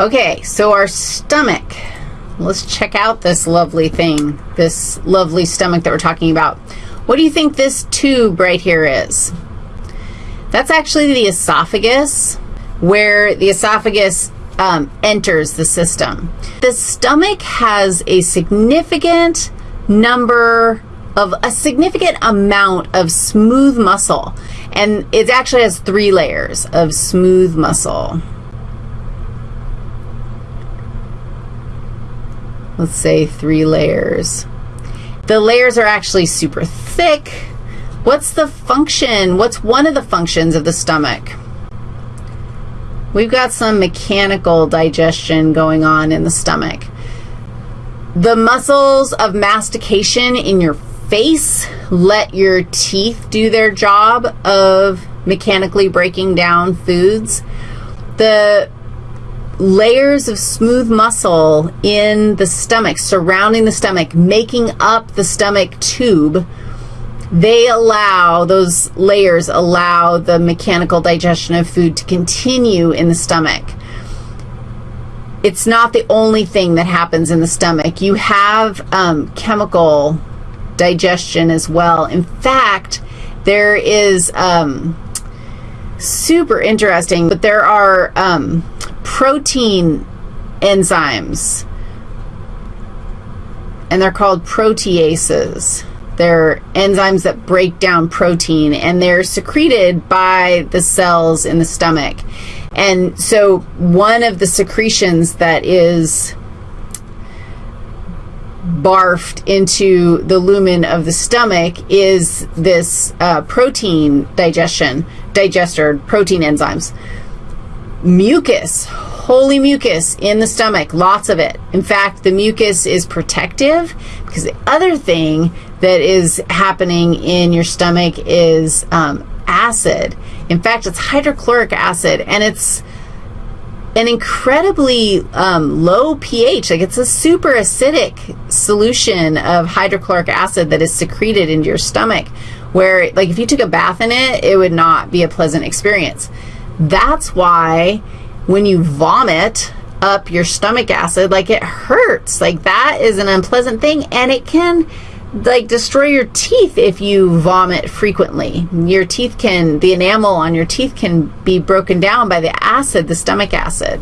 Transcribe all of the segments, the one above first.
Okay, so our stomach. Let's check out this lovely thing, this lovely stomach that we're talking about. What do you think this tube right here is? That's actually the esophagus, where the esophagus um, enters the system. The stomach has a significant number of a significant amount of smooth muscle, and it actually has three layers of smooth muscle. Let's say three layers. The layers are actually super thick. What's the function? What's one of the functions of the stomach? We've got some mechanical digestion going on in the stomach. The muscles of mastication in your face let your teeth do their job of mechanically breaking down foods. The layers of smooth muscle in the stomach, surrounding the stomach, making up the stomach tube, they allow, those layers allow the mechanical digestion of food to continue in the stomach. It's not the only thing that happens in the stomach. You have um, chemical digestion as well. In fact, there is um, super interesting, but there are um, protein enzymes, and they're called proteases. They're enzymes that break down protein, and they're secreted by the cells in the stomach. And so one of the secretions that is barfed into the lumen of the stomach is this uh, protein digestion, digester, protein enzymes. Mucus, holy mucus in the stomach, lots of it. In fact, the mucus is protective because the other thing that is happening in your stomach is um, acid. In fact, it's hydrochloric acid, and it's an incredibly um, low pH. Like, it's a super acidic solution of hydrochloric acid that is secreted into your stomach, where, like, if you took a bath in it, it would not be a pleasant experience. That's why when you vomit up your stomach acid, like, it hurts. Like, that is an unpleasant thing, and it can like destroy your teeth if you vomit frequently. Your teeth can, the enamel on your teeth can be broken down by the acid, the stomach acid.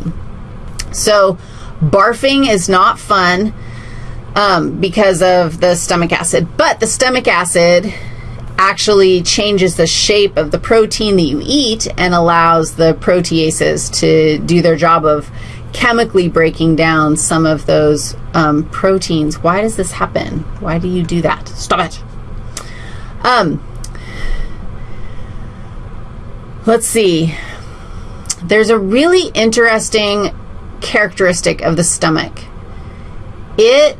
So barfing is not fun um, because of the stomach acid, but the stomach acid actually changes the shape of the protein that you eat and allows the proteases to do their job of chemically breaking down some of those um, proteins. Why does this happen? Why do you do that? Stop it. Um, let's see. There's a really interesting characteristic of the stomach. It,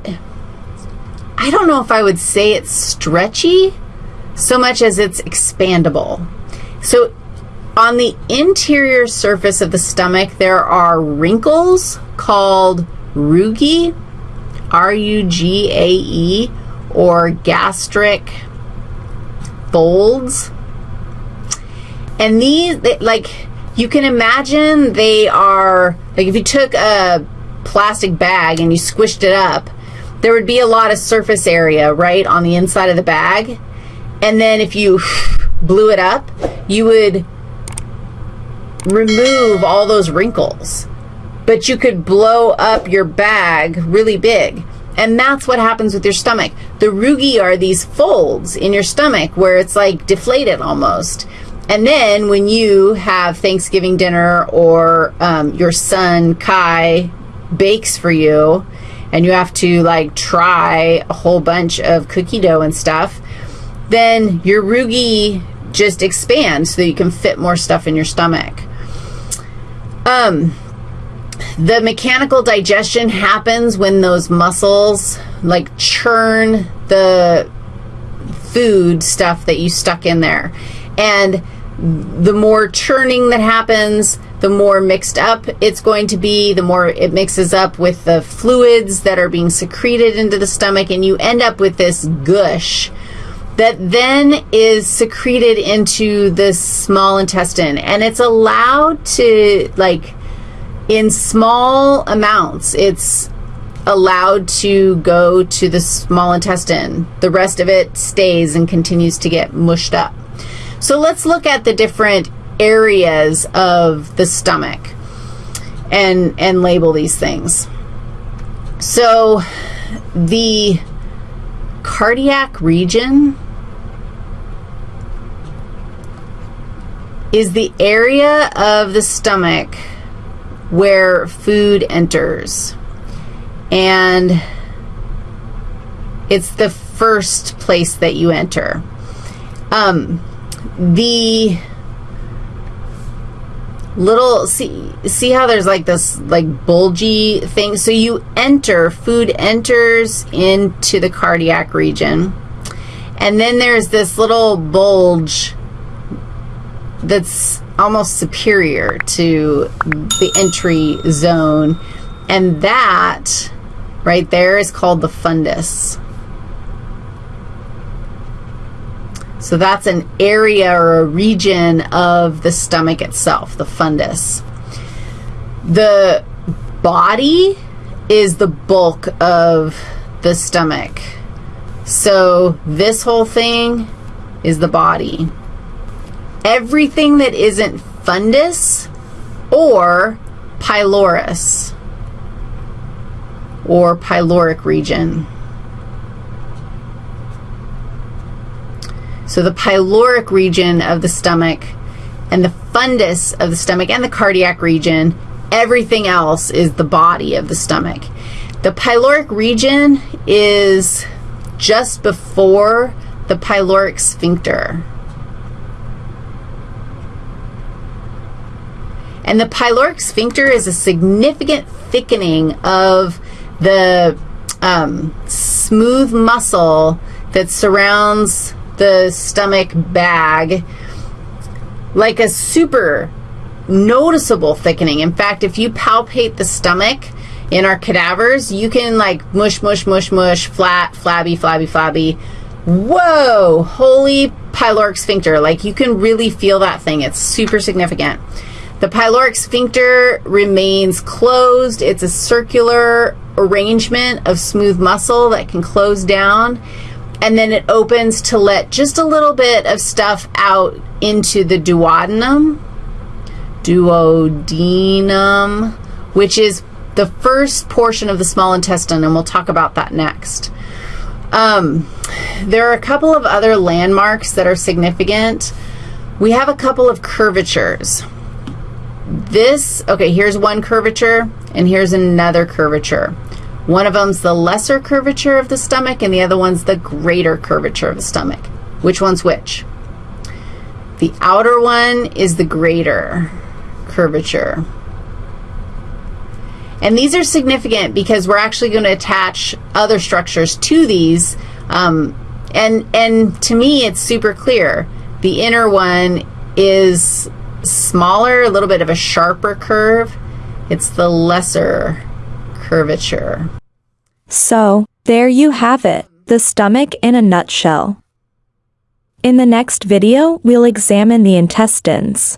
I don't know if I would say it's stretchy so much as it's expandable. So on the interior surface of the stomach, there are wrinkles called rugae, R-U-G-A-E, or gastric folds. And these, they, like, you can imagine they are, like if you took a plastic bag and you squished it up, there would be a lot of surface area, right, on the inside of the bag. And then if you blew it up, you would remove all those wrinkles. But you could blow up your bag really big. And that's what happens with your stomach. The rugae are these folds in your stomach where it's like deflated almost. And then when you have Thanksgiving dinner or um, your son Kai bakes for you and you have to like try a whole bunch of cookie dough and stuff, then your rugae just expands so that you can fit more stuff in your stomach. Um, the mechanical digestion happens when those muscles like churn the food stuff that you stuck in there. And the more churning that happens, the more mixed up it's going to be, the more it mixes up with the fluids that are being secreted into the stomach, and you end up with this gush that then is secreted into the small intestine and it's allowed to like in small amounts. It's allowed to go to the small intestine. The rest of it stays and continues to get mushed up. So let's look at the different areas of the stomach and, and label these things. So the cardiac region is the area of the stomach where food enters. And it's the first place that you enter. Um, the little see see how there's like this like bulgy thing so you enter food enters into the cardiac region and then there's this little bulge that's almost superior to the entry zone and that right there is called the fundus So that's an area or a region of the stomach itself, the fundus. The body is the bulk of the stomach. So this whole thing is the body. Everything that isn't fundus or pylorus or pyloric region. So the pyloric region of the stomach and the fundus of the stomach and the cardiac region, everything else is the body of the stomach. The pyloric region is just before the pyloric sphincter. And the pyloric sphincter is a significant thickening of the um, smooth muscle that surrounds the stomach bag like a super noticeable thickening. In fact, if you palpate the stomach in our cadavers, you can like mush, mush, mush, mush, flat, flabby, flabby, flabby. Whoa, holy pyloric sphincter. Like you can really feel that thing. It's super significant. The pyloric sphincter remains closed. It's a circular arrangement of smooth muscle that can close down and then it opens to let just a little bit of stuff out into the duodenum, duodenum, which is the first portion of the small intestine, and we'll talk about that next. Um, there are a couple of other landmarks that are significant. We have a couple of curvatures. This, okay, here's one curvature, and here's another curvature. One of them's the lesser curvature of the stomach, and the other one's the greater curvature of the stomach. Which one's which? The outer one is the greater curvature. And these are significant because we're actually going to attach other structures to these. Um, and, and to me, it's super clear. The inner one is smaller, a little bit of a sharper curve. It's the lesser curvature. So, there you have it, the stomach in a nutshell. In the next video, we'll examine the intestines.